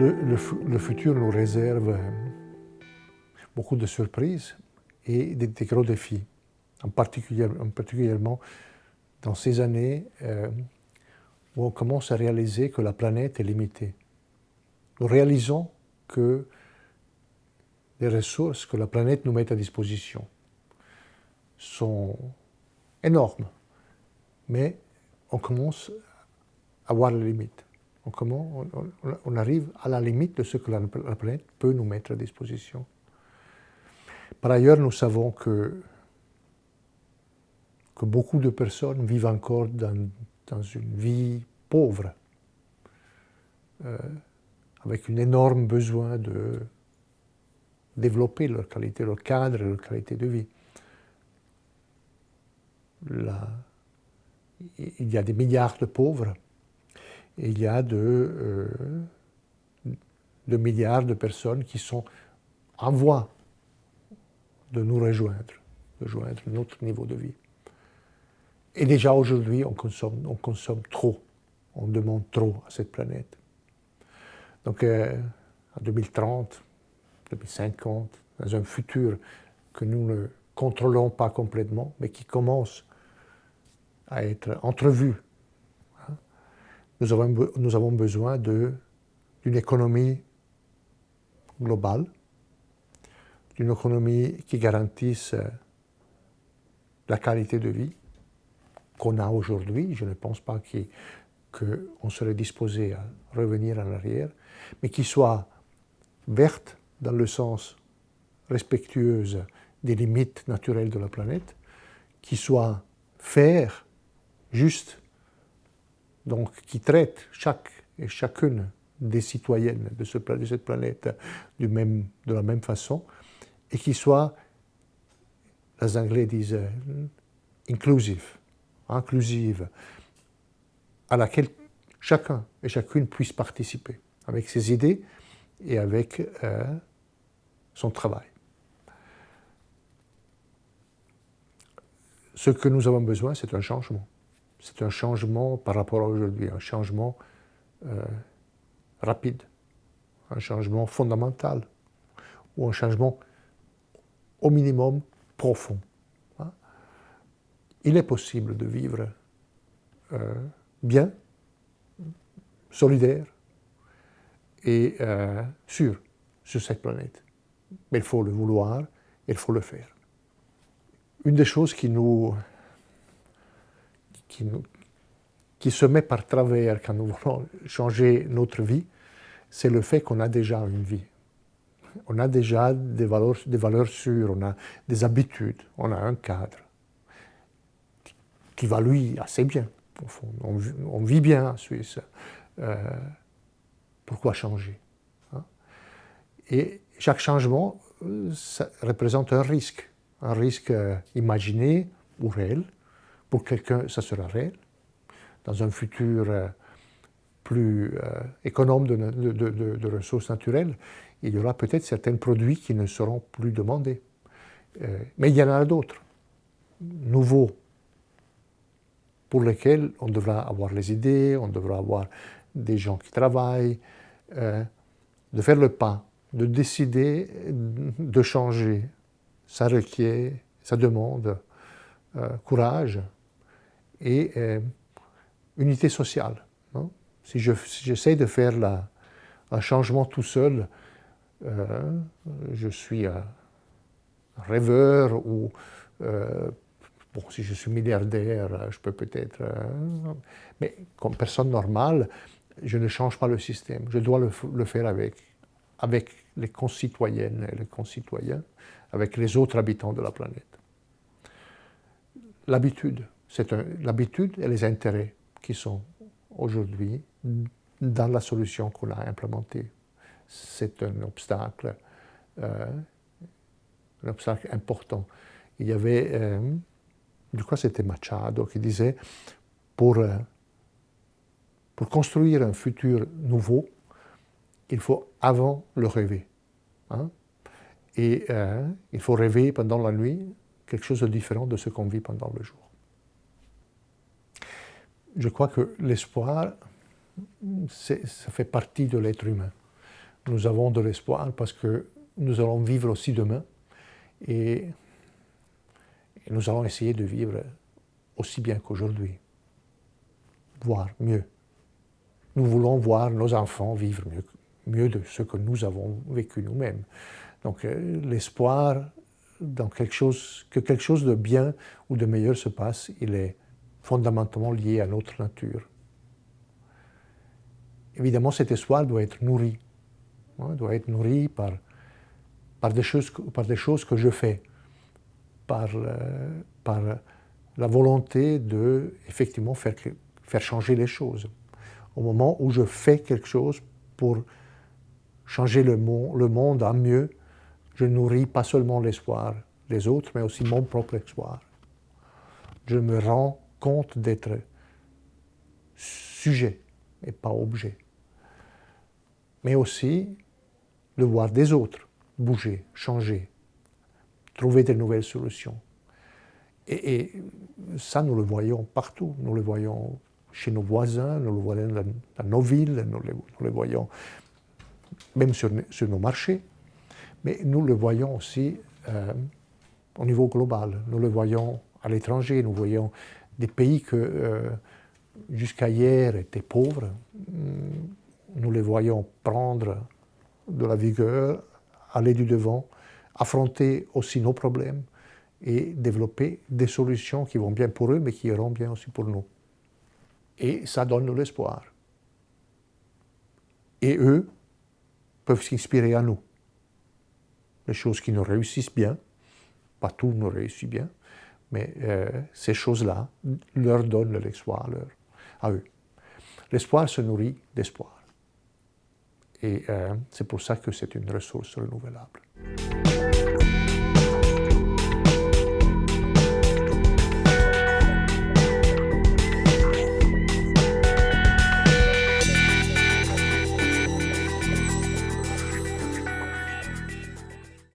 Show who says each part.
Speaker 1: le, futur nous réserve beaucoup de surprises et des, gros défis, en, particulier, particulièrement dans ces années euh, où on commence à réaliser que la planète est limitée. Nous réalisons que les ressources que la planète nous met à disposition sont énormes, mais on commence à voir les limites. On, comment on, arrive à la limite de ce que la, planète peut nous mettre à disposition. Par ailleurs, nous savons que, beaucoup de personnes vivent encore dans, une vie pauvre, euh, avec un énorme besoin de développer leur qualité, leur cadre, leur qualité de vie. il y a des milliards de pauvres il y a de, euh, de milliards de personnes qui sont en voie de nous rejoindre, de joindre notre niveau de vie. Et déjà aujourd'hui, on consomme, on consomme trop, on demande trop à cette planète. Donc euh, en 2030, 2050, dans un futur que nous ne contrôlons pas complètement, mais qui commence à être entrevu, nous, avons, besoin d'une économie globale, d'une économie qui garantisse la qualité de vie qu'on a aujourd'hui. Je ne pense pas qu'on serait disposé à revenir en arrière, mais qui soit verte, dans le sens respectueuse des limites naturelles de la planète, qui soit faire, juste, donc qui traite chaque et chacune des citoyennes de, ce, de cette planète de la même façon, et qui soit, les Anglais disent, inclusive, inclusive, à laquelle chacun et chacune puisse participer avec ses idées et avec euh, son travail. Ce que nous avons besoin, c'est un changement. C'est un changement par rapport à aujourd'hui, un changement euh, rapide, un changement fondamental, ou un changement au minimum profond. Hein. Il est possible de vivre euh, bien, solidaire et euh, sûr sur cette planète mais il faut le vouloir, il faut le faire. Une des choses qui nous, qui se met par travers quand nous voulons changer notre vie, c'est le fait qu'on a déjà une vie. On a déjà des valeurs, des valeurs sûres, on a des habitudes, on a un cadre qui va lui assez bien. On, vit bien en Suisse. Euh, pourquoi changer hein? Et chaque changement euh, représente un risque, un risque euh, imaginé ou réel. Pour quelqu'un, ça sera réel. Dans un futur euh, plus économe de, ressources naturelles, il y aura peut-être certains produits qui ne seront plus demandés. mais il y en a d'autres, nouveaux, pour lesquels on devra avoir les idées, on devra avoir des gens qui travaillent, de faire le pas de décider de changer, ça requiert, ça demande euh, courage et euh, unité sociale. Si j'essaie de faire un changement tout seul, euh, je suis un rêveur ou, bon, si je suis milliardaire, je peux peut-être... mais comme personne normale, je ne change pas le système. Je dois le faire avec avec les concitoyennes et les concitoyens, avec les autres habitants de la planète. L'habitude, c'est l'habitude et les intérêts qui sont aujourd'hui dans la solution qu'on a implémentée. C'est un obstacle, euh, un obstacle important. Il y avait, euh, je crois c'était Machado qui disait, pour, euh, pour construire un futur nouveau, il faut avant le rêver. Hein. Et euh, il faut rêver pendant la nuit quelque chose de différent de ce qu'on vit pendant le jour. Je crois que l'espoir, ça fait partie de l'être humain. nous avons de l'espoir parce que nous allons vivre aussi demain et, nous allons essayer de vivre aussi bien qu'aujourd'hui, voire mieux. Nous voulons voir nos enfants vivre mieux, mieux de ce que nous avons vécu nous-mêmes. Donc euh, l'espoir dans quelque chose, que quelque chose de bien ou de meilleur se passe, il est fondamentalement lié à notre nature. Évidemment, cet espoir doit être nourri, hein, doit être nourri par, par, des choses, par des choses que je fais, par, euh, par la volonté de effectivement faire, faire changer les choses. Au moment où je fais quelque chose pour changer le, monde, le monde en mieux, je nourris pas seulement l'espoir des autres, mais aussi mon propre espoir. Je me rends compte d'être sujet et pas objet. Mais aussi le voir des autres bouger, changer, trouver de nouvelles solutions. Et, ça, nous le voyons partout. Nous le voyons chez nos voisins, nous le voyons dans, nos villes, nous le, voyons même sur, nos marchés. Mais nous le voyons aussi euh, au niveau global. Nous le voyons à l'étranger. Nous voyons des pays que euh, jusqu'à hier étaient pauvres. Nous les voyons prendre de la vigueur, aller du devant, affronter aussi nos problèmes et développer des solutions qui vont bien pour eux, mais qui iront bien aussi pour nous. Et ça donne l'espoir. Et eux peuvent s'inspirer à nous. Les choses qui nous réussissent bien, pas tout nous réussit bien, mais euh, ces choses-là leur donnent l'espoir à eux. L'espoir se nourrit d'espoir. Et euh, c'est pour ça que c'est une ressource renouvelable.